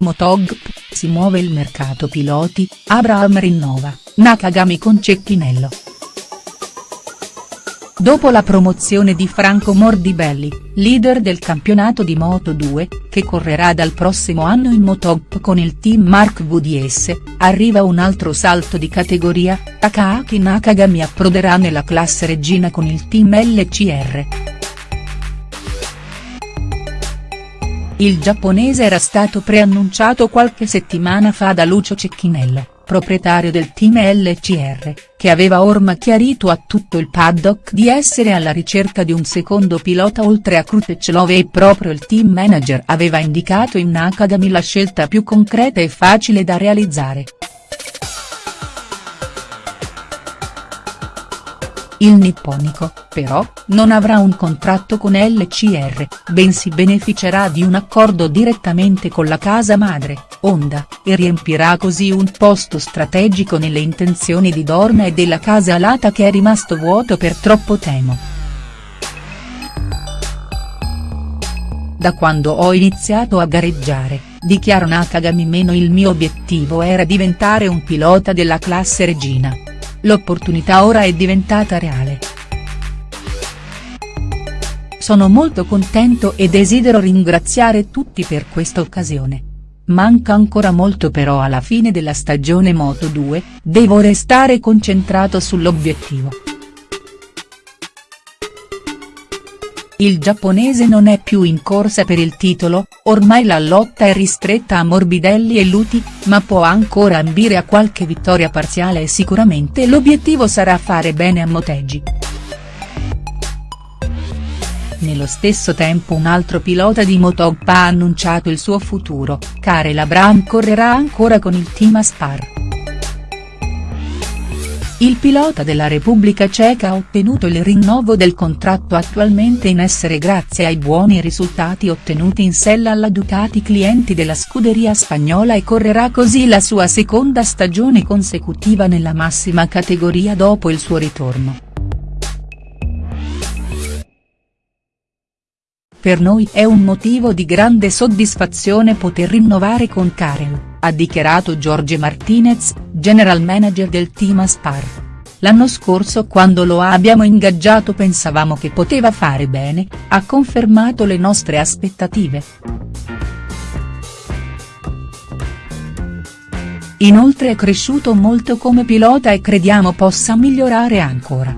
Motogp, si muove il mercato piloti, Abraham rinnova, Nakagami con Cecchinello. Dopo la promozione di Franco Morbidelli, leader del campionato di Moto2, che correrà dal prossimo anno in Motogp con il team Mark VDS, arriva un altro salto di categoria, Takaaki Nakagami approderà nella classe regina con il team LCR. Il giapponese era stato preannunciato qualche settimana fa da Lucio Cecchinello, proprietario del team LCR, che aveva ormai chiarito a tutto il paddock di essere alla ricerca di un secondo pilota oltre a Krutechlov e proprio il team manager aveva indicato in Nakagami la scelta più concreta e facile da realizzare. Il nipponico, però, non avrà un contratto con LCR, bensì beneficerà di un accordo direttamente con la casa madre, Honda, e riempirà così un posto strategico nelle intenzioni di Dorna e della casa alata che è rimasto vuoto per troppo tempo. Da quando ho iniziato a gareggiare, dichiara Nakagami meno il mio obiettivo era diventare un pilota della classe regina. L'opportunità ora è diventata reale. Sono molto contento e desidero ringraziare tutti per questa occasione. Manca ancora molto però alla fine della stagione Moto2, devo restare concentrato sull'obiettivo. Il giapponese non è più in corsa per il titolo, ormai la lotta è ristretta a Morbidelli e Luti, ma può ancora ambire a qualche vittoria parziale e sicuramente l'obiettivo sarà fare bene a Motegi. Nello stesso tempo un altro pilota di Motogp ha annunciato il suo futuro, Karel Abraham correrà ancora con il team Aspar. Il pilota della Repubblica Ceca ha ottenuto il rinnovo del contratto attualmente in essere grazie ai buoni risultati ottenuti in sella alla Ducati clienti della scuderia spagnola e correrà così la sua seconda stagione consecutiva nella massima categoria dopo il suo ritorno. Per noi è un motivo di grande soddisfazione poter rinnovare con Karel ha dichiarato Jorge Martinez, general manager del team Aspar. L'anno scorso quando lo abbiamo ingaggiato pensavamo che poteva fare bene, ha confermato le nostre aspettative. Inoltre è cresciuto molto come pilota e crediamo possa migliorare ancora.